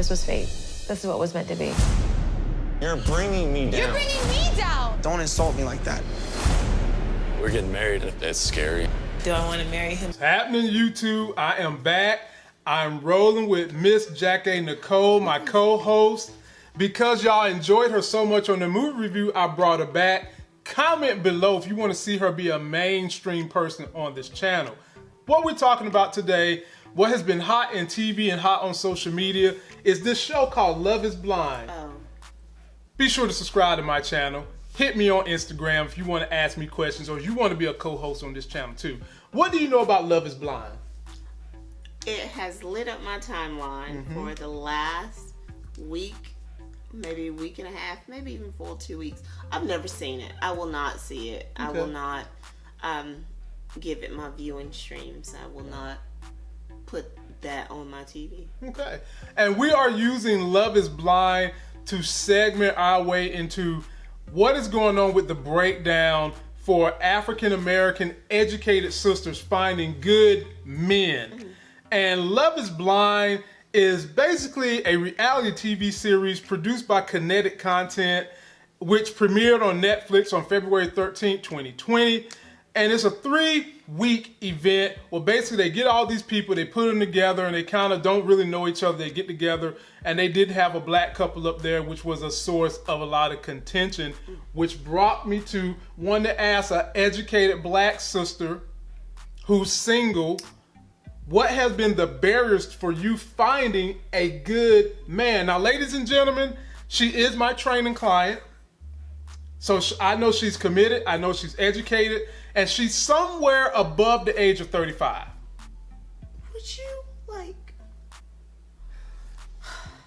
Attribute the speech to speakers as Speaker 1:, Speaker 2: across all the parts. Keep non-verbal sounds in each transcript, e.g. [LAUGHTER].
Speaker 1: This was fate. This is what was meant to be.
Speaker 2: You're bringing me down.
Speaker 3: You're bringing me down.
Speaker 4: Don't insult me like that.
Speaker 2: We're getting married. That's scary.
Speaker 3: Do I want to marry him?
Speaker 5: What's happening, YouTube? I am back. I'm rolling with Miss Jackie Nicole, my co-host. Because y'all enjoyed her so much on the movie review, I brought her back. Comment below if you want to see her be a mainstream person on this channel. What we're talking about today, what has been hot in TV and hot on social media, is this show called Love is Blind.
Speaker 3: Oh.
Speaker 5: Be sure to subscribe to my channel. Hit me on Instagram if you want to ask me questions or you want to be a co-host on this channel too. What do you know about Love is Blind?
Speaker 6: It has lit up my timeline
Speaker 5: Mm-hmm.
Speaker 6: for the last week, maybe a week and a half, maybe even full two weeks. I've never seen it. I will not see it. I will not um, give it my viewing streams. I will not put that on my TV.
Speaker 5: Okay. And we are using Love is Blind to segment our way into what is going on with the breakdown for African American educated sisters finding good men. Mm-hmm. And Love is Blind is basically a reality TV series produced by Kinetic Content, which premiered on Netflix on February 13th, 2020. And it's a three week event where basically they get all these people, they put them together, and they kind of don't really know each other. They get together, and they did have a black couple up there, which was a source of a lot of contention, which brought me to one to ask an educated black sister who's single what has been the barriers for you finding a good man? Now, ladies and gentlemen, she is my training client. So I know she's committed, I know she's educated, and she's somewhere above the age of 35.
Speaker 6: Would you like?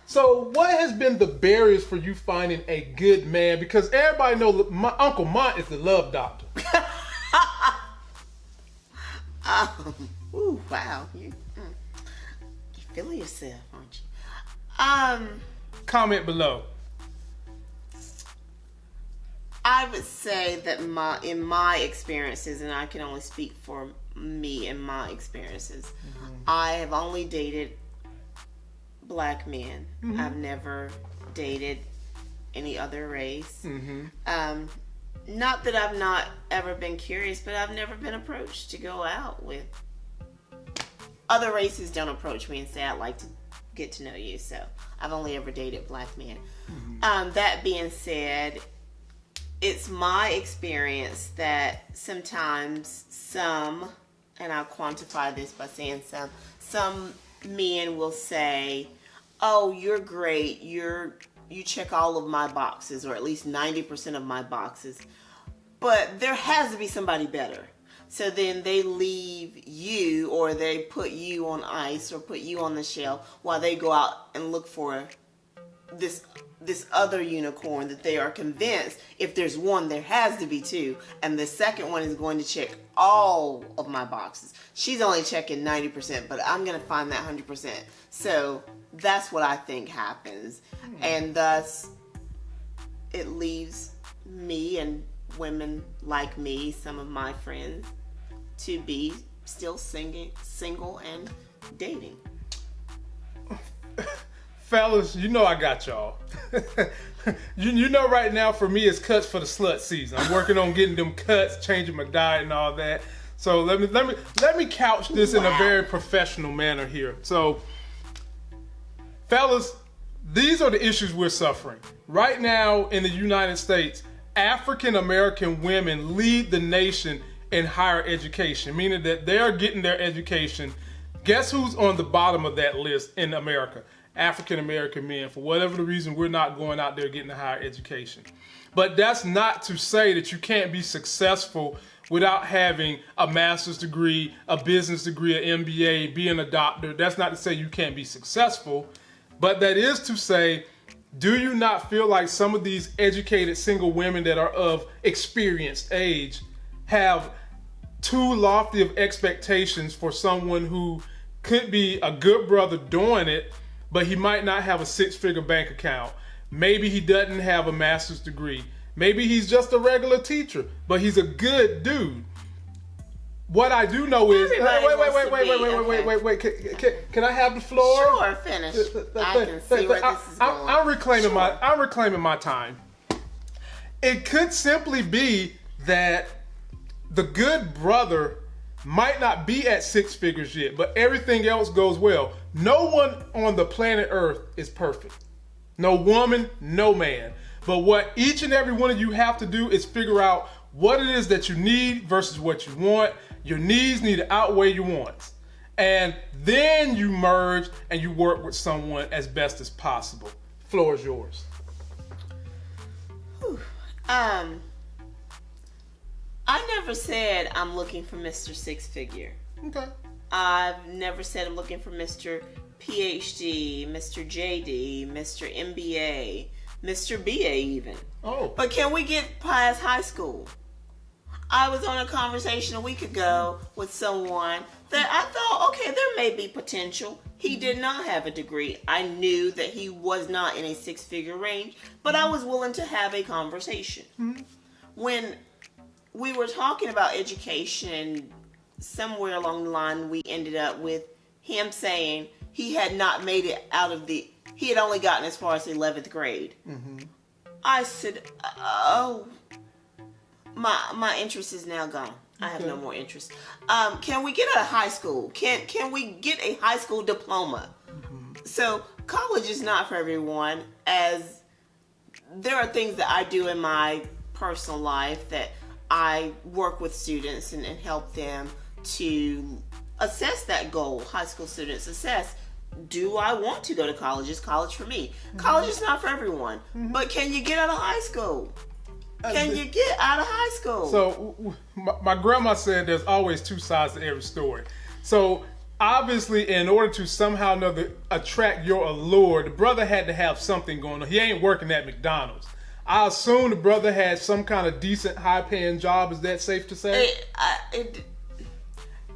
Speaker 5: So, what has been the barriers for you finding a good man? Because everybody know my Uncle Mont is the love doctor.
Speaker 6: Um, [LAUGHS] ooh, wow. You, mm, you feeling yourself, aren't you? Um.
Speaker 5: Comment below.
Speaker 6: I would say that my in my experiences, and I can only speak for me and my experiences, I have only dated black men. I've never dated any other race. Um, not that I've not ever been curious, but I've never been approached to go out with other races. Don't approach me and say I'd like to get to know you. So I've only ever dated black men. Um, that being said, it's my experience that sometimes some, and I'll quantify this by saying some, some men will say, "Oh, you're great. You're you check all of my boxes, or at least ninety percent of my boxes." But there has to be somebody better. So then they leave you, or they put you on ice, or put you on the shelf while they go out and look for this this other unicorn that they are convinced if there's one there has to be two. And the second one is going to check all of my boxes. She's only checking 90% but i'm going to find that 100% so that's what i think happens. Hmm. And thus it leaves me and women like me some of my friends to be still singing single and dating
Speaker 5: Fellas, you know I got y'all. [LAUGHS] you, you know right now for me it's cuts for the slut season. I'm working on getting them cuts, changing my diet and all that. So let me let me let me couch this in a very professional manner here. So fellas, these are the issues we're suffering. Right now in the United States, African American women lead the nation in higher education, meaning that they are getting their education. Guess who's on the bottom of that list in America? African American men. For whatever the reason, we're not going out there getting a higher education. But that's not to say that you can't be successful without having a master's degree, a business degree, an MBA, being a doctor. That's not to say you can't be successful, but that is to say, do you not feel like some of these educated single women that are of experienced age have too lofty of expectations for someone who could be a good brother doing it, but he might not have a six figure bank account. Maybe he doesn't have a master's degree. Maybe he's just a regular teacher, but he's a good dude. what I do know is wait, wait, wait, wait, wait, wait, wait, wait, wait. Can, can, can I have the floor?
Speaker 6: Sure, finish. I can see where this is going.
Speaker 5: I'm reclaiming my I'm reclaiming my time. It could simply be that the good brother might not be at six figures yet, but everything else goes well. No one on the planet Earth is perfect. No woman, no man. But what each and every one of you have to do is figure out what it is that you need versus what you want. Your needs need to outweigh your wants. And then you merge and you work with someone as best as possible. Floor is yours.
Speaker 6: Um, I never said I'm looking for Mr. Six Figure.
Speaker 5: Okay.
Speaker 6: I've never said I'm looking for Mr. PhD, Mr. JD, Mr. MBA, Mr. BA even.
Speaker 5: Oh.
Speaker 6: But can we get past high school? I was on a conversation a week ago with someone that I thought, okay, there may be potential. He did not have a degree. I knew that he was not in a six figure range, but I was willing to have a conversation. Mm-hmm. When we were talking about education, somewhere along the line, we ended up with him saying he had not made it out of the, he had only gotten as far as 11th grade. I said, "Oh, my my interest is now gone. I have no more interest. Um, can we get a high school? Can can we get a high school diploma? So college is not for everyone. As there are things that I do in my personal life that I work with students and, and help them to assess that goal. High school students assess do I want to go to college? Is college for me? Mm-hmm. College is not for everyone. Mm-hmm. But can you get out of high school? Uh, can you get out of high school?
Speaker 5: So my, my grandma said there's always two sides to every story. So obviously, in order to somehow or another attract your allure, the brother had to have something going on. He ain't working at McDonald's. I assume the brother had some kind of decent, high-paying job. Is that safe to say?
Speaker 6: it, I, it,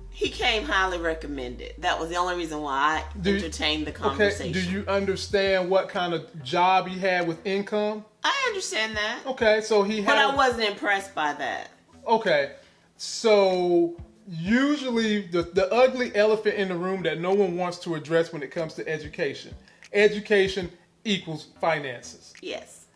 Speaker 6: he came highly recommended. That was the only reason why I
Speaker 5: Do you-
Speaker 6: entertained the
Speaker 5: okay.
Speaker 6: conversation.
Speaker 5: Do you understand what kind of job he had with income?
Speaker 6: I understand that,
Speaker 5: Okay, so he had.
Speaker 6: but I wasn't impressed by that.
Speaker 5: Okay, so usually the, the ugly elephant in the room that no one wants to address when it comes to education education equals finances.
Speaker 6: Yes.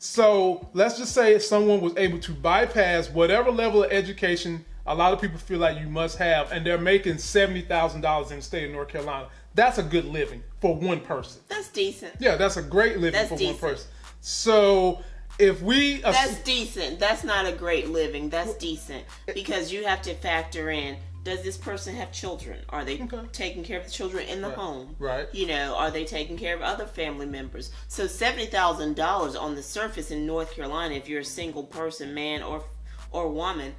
Speaker 5: So let's just say if someone was able to bypass whatever level of education a lot of people feel like you must have, and they're making $70,000 in the state of North Carolina, that's a good living for one person.
Speaker 6: That's decent.
Speaker 5: Yeah, that's a great living
Speaker 6: That's
Speaker 5: for
Speaker 6: decent.
Speaker 5: one person. So if we.
Speaker 6: That's decent. That's not a great living. That's decent because you have to factor in does this person have children? Are they
Speaker 5: Okay.
Speaker 6: taking care of the children in the home?
Speaker 5: right.
Speaker 6: You know, are they taking care of other family members? So $70,000 on the surface in North Carolina if you're a single person, man or or woman,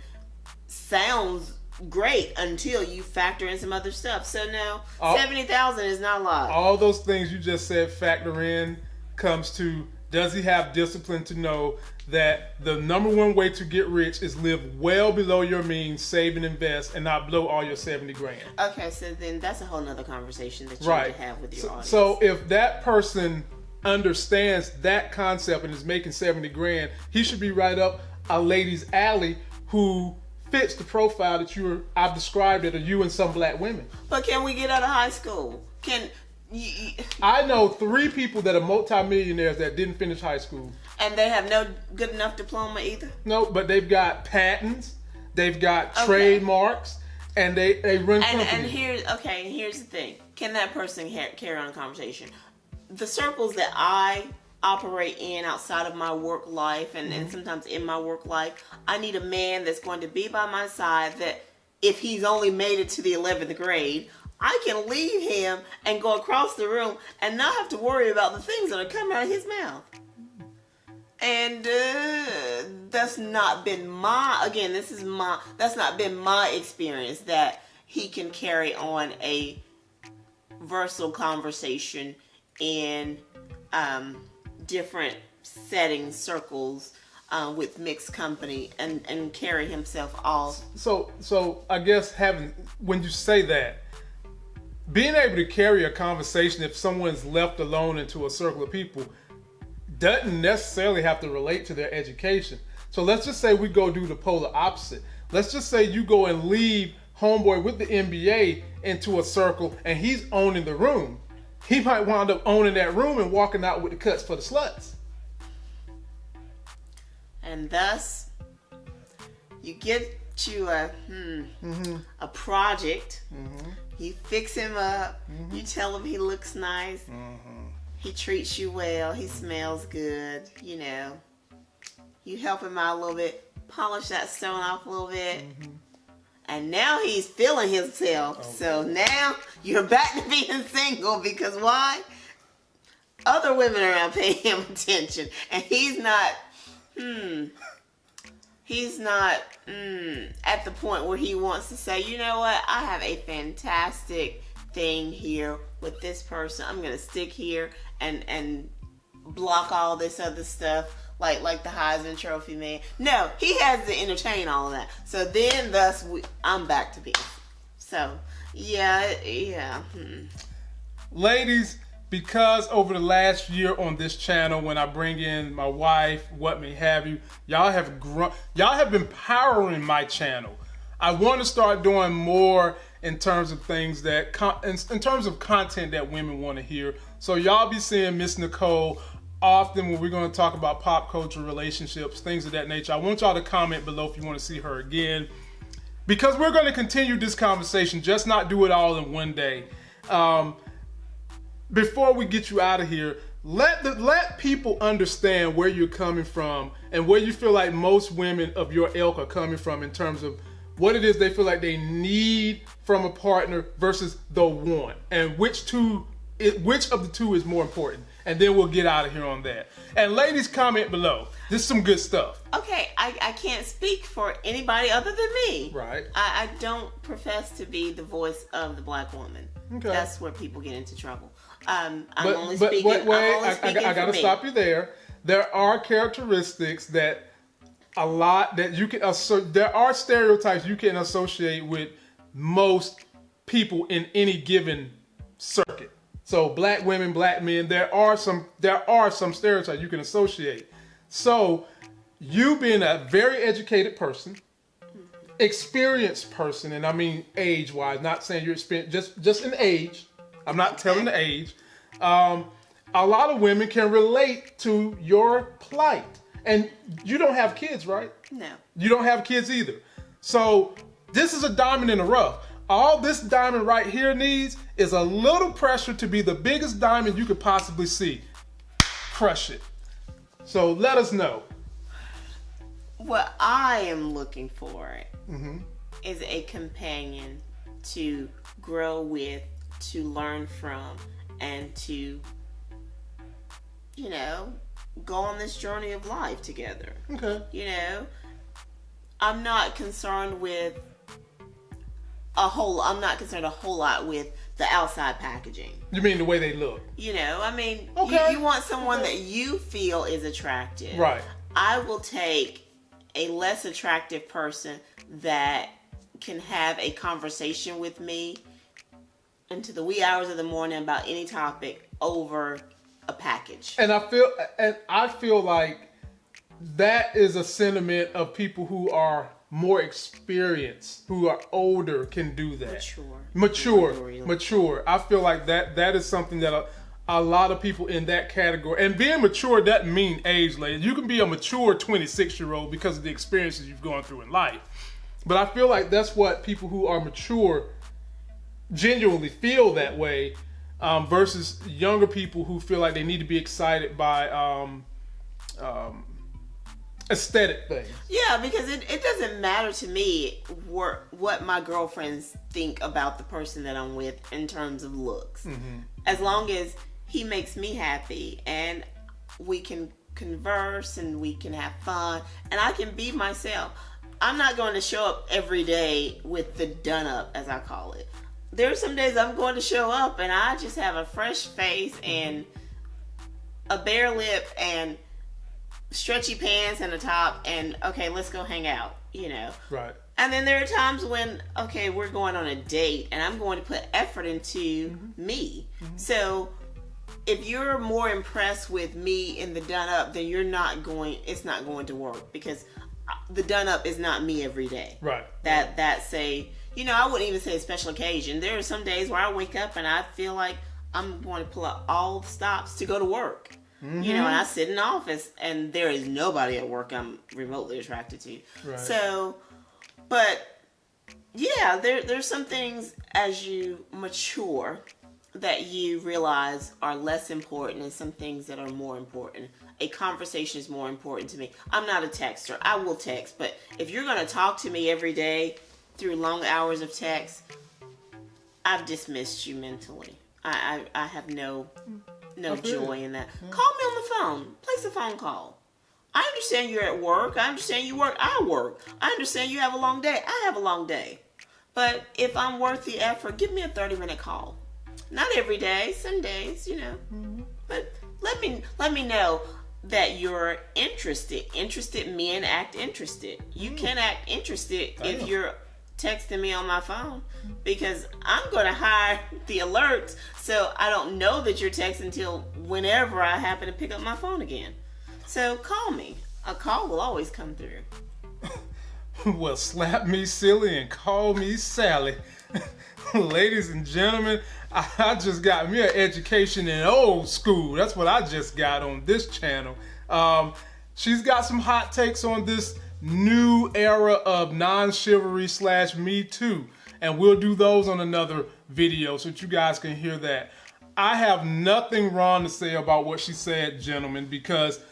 Speaker 6: sounds great until you factor in some other stuff. So now,
Speaker 5: All-
Speaker 6: 70,000 is not a lot.
Speaker 5: all those things you just said factor in comes to does he have discipline to know that the number one way to get rich is live well below your means, save and invest, and not blow all your 70 grand.
Speaker 6: Okay, so then that's a whole nother conversation that you
Speaker 5: Right.
Speaker 6: need to have with your
Speaker 5: So,
Speaker 6: audience.
Speaker 5: so if that person understands that concept and is making 70 grand, he should be right up a lady's alley who fits the profile that you were I've described it of you and some black women.
Speaker 6: But can we get out of high school? Can
Speaker 5: I know three people that are multimillionaires that didn't finish high school.
Speaker 6: And they have no good enough diploma either?
Speaker 5: No, but they've got patents, they've got
Speaker 6: Okay.
Speaker 5: trademarks, and they they run
Speaker 6: And
Speaker 5: companies.
Speaker 6: and here's okay. Here's the thing: can that person carry on a conversation? The circles that I operate in outside of my work life, and,
Speaker 5: Mm-hmm.
Speaker 6: and sometimes in my work life, I need a man that's going to be by my side. That if he's only made it to the eleventh grade. I can leave him and go across the room and not have to worry about the things that are coming out of his mouth. And uh, that's not been my again. This is my that's not been my experience that he can carry on a versatile conversation in um, different settings, circles, uh, with mixed company, and and carry himself all.
Speaker 5: so so I guess having when you say that, being able to carry a conversation if someone's left alone into a circle of people doesn't necessarily have to relate to their education. So let's just say we go do the polar opposite. Let's just say you go and leave homeboy with the MBA into a circle and he's owning the room, he might wind up owning that room and walking out with the cuts for the sluts.
Speaker 6: And thus, you get you a hmm, mm-hmm. a project. Mm-hmm. You fix him up. Mm-hmm. You tell him he looks nice. He treats you well. He smells good. You know. You help him out a little bit. Polish that stone off a little bit. And now he's feeling himself. So now you're back to being [LAUGHS] single because why? Other women are not paying him attention. And he's not, hmm, he's not mm, at the point where he wants to say, you know what, I have a fantastic thing here with this person. I'm gonna stick here and and block all this other stuff like like the Heisman Trophy man. No, he has to entertain all of that. So then, thus, we, I'm back to peace. So yeah, yeah. hmm.
Speaker 5: ladies, because over the last year on this channel, when I bring in my wife, what may have you, y'all have grown, y'all have been powering my channel. I want to start doing more in terms of things that, in terms of content that women want to hear. So y'all be seeing Miss Nicole often when we're going to talk about pop culture, relationships, things of that nature. I want y'all to comment below if you want to see her again because we're going to continue this conversation, just not do it all in one day. Um, before we get you out of here, let the, let people understand where you're coming from and where you feel like most women of your ilk are coming from in terms of what it is they feel like they need from a partner versus the one, and which two, it, which of the two is more important. And then we'll get out of here on that. And ladies, comment below. This is some good stuff.
Speaker 6: Okay, I, I can't speak for anybody other than me.
Speaker 5: Right.
Speaker 6: I, I don't profess to be the voice of the black woman.
Speaker 5: Okay.
Speaker 6: That's where people get into trouble. Um, I'm
Speaker 5: but,
Speaker 6: only
Speaker 5: but
Speaker 6: speaking.
Speaker 5: wait, wait,
Speaker 6: only
Speaker 5: I, I, I gotta stop you there. There are characteristics that a lot that you can asso- there are stereotypes you can associate with most people in any given. So black women, black men, there are some there are some stereotypes you can associate. So you being a very educated person, experienced person, and I mean age wise, not saying you're experienced, just just in age. I'm not telling the age. Um, a lot of women can relate to your plight, and you don't have kids, right?
Speaker 6: No.
Speaker 5: You don't have kids either. So this is a diamond in the rough. All this diamond right here needs is a little pressure to be the biggest diamond you could possibly see. Crush it. So let us know.
Speaker 6: What I am looking for
Speaker 5: Mm-hmm.
Speaker 6: is a companion to grow with, to learn from, and to, you know, go on this journey of life together.
Speaker 5: Okay.
Speaker 6: You know, I'm not concerned with a whole. I'm not concerned a whole lot with the outside packaging.
Speaker 5: You mean the way they look?
Speaker 6: You know, I mean,
Speaker 5: Okay.
Speaker 6: you, you want someone that you feel is attractive.
Speaker 5: Right.
Speaker 6: I will take a less attractive person that can have a conversation with me into the wee hours of the morning about any topic over a package.
Speaker 5: And I feel and I feel like that is a sentiment of people who are more experienced, who are older can do that.
Speaker 6: Mature.
Speaker 5: Mature.
Speaker 6: Mature.
Speaker 5: Mature. I feel like that that is something that a, a lot of people in that category and being mature doesn't mean age lady. You can be a mature 26 year old because of the experiences you've gone through in life. But I feel like that's what people who are mature genuinely feel that way um, versus younger people who feel like they need to be excited by um, um, aesthetic things.
Speaker 6: Yeah, because it, it doesn't matter to me what, what my girlfriends think about the person that I'm with in terms of looks. Mm-hmm. As long as he makes me happy and we can converse and we can have fun and I can be myself. I'm not going to show up every day with the done up, as I call it. There are some days I'm going to show up and I just have a fresh face and a bare lip and stretchy pants and a top and okay, let's go hang out, you know.
Speaker 5: Right.
Speaker 6: And then there are times when, okay, we're going on a date and I'm going to put effort into me. So if you're more impressed with me in the done up, then you're not going, it's not going to work because uh, the done up is not me every day.
Speaker 5: Right.
Speaker 6: That, that's a, you know, I wouldn't even say a special occasion. There are some days where I wake up and I feel like I'm going to pull out all the stops to go to work. You know, and I mm-hmm. sit in the office and there is nobody at work I'm remotely attracted to.
Speaker 5: Right.
Speaker 6: So, but yeah, there there's some things as you mature that you realize are less important and some things that are more important. A conversation is more important to me. I'm not a texter. I will text, but if you're going to talk to me every day through long hours of text, I've dismissed you mentally. I I, I have no mm. No oh,
Speaker 5: feel
Speaker 6: joy in that. Hmm. Call me on the phone. Place a phone call. I understand you're at work. I understand you work. I work. I understand you have a long day. I have a long day. But if I'm worth the effort, give me a 30 minute call. Not every day, some days, you know. Mm-hmm. But let me let me know that you're interested. Interested men act interested. You hmm. can act interested if
Speaker 5: oh.
Speaker 6: you're texting me on my phone because I'm going to hide the alerts so I don't know that you're texting until whenever I happen to pick up my phone again. So call me. A call will always come through. [LAUGHS]
Speaker 5: well, slap me silly and call me Sally. [LAUGHS] Ladies and gentlemen, I just got me an education in old school. That's what I just got on this channel. Um, she's got some hot takes on this new era of non-chivalry slash Me Too. And we'll do those on another video so that you guys can hear that. I have nothing wrong to say about what she said, gentlemen, because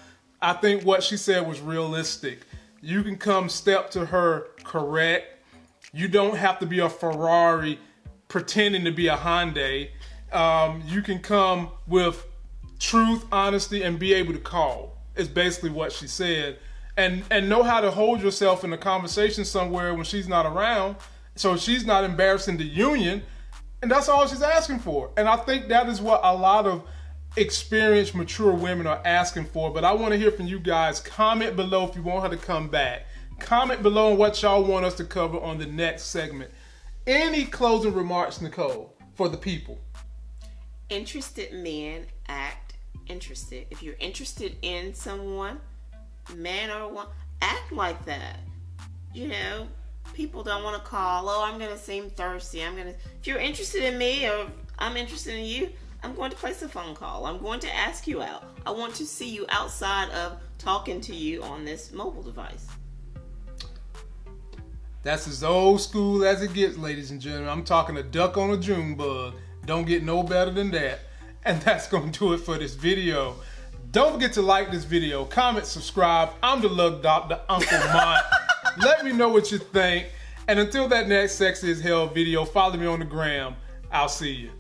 Speaker 5: I think what she said was realistic. You can come step to her correct. You don't have to be a Ferrari pretending to be a Hyundai. Um, you can come with truth, honesty, and be able to call. Is basically what she said, and and know how to hold yourself in a conversation somewhere when she's not around, so she's not embarrassing the union, and that's all she's asking for. And I think that is what a lot of experienced, mature women are asking for. But I want to hear from you guys. Comment below if you want her to come back. Comment below on what y'all want us to cover on the next segment. Any closing remarks, Nicole, for the people?
Speaker 6: Interested men act interested. If you're interested in someone, man or woman, act like that. You know, people don't want to call, oh, I'm going to seem thirsty. I'm going to, if you're interested in me or I'm interested in you, I'm going to place a phone call. I'm going to ask you out. I want to see you outside of talking to you on this mobile device.
Speaker 5: That's as old school as it gets, ladies and gentlemen. I'm talking a duck on a June bug. Don't get no better than that. And that's going to do it for this video. Don't forget to like this video, comment, subscribe. I'm the Love Doctor, Uncle Mont. [LAUGHS] Let me know what you think. And until that next Sexy as Hell video, follow me on the gram. I'll see you.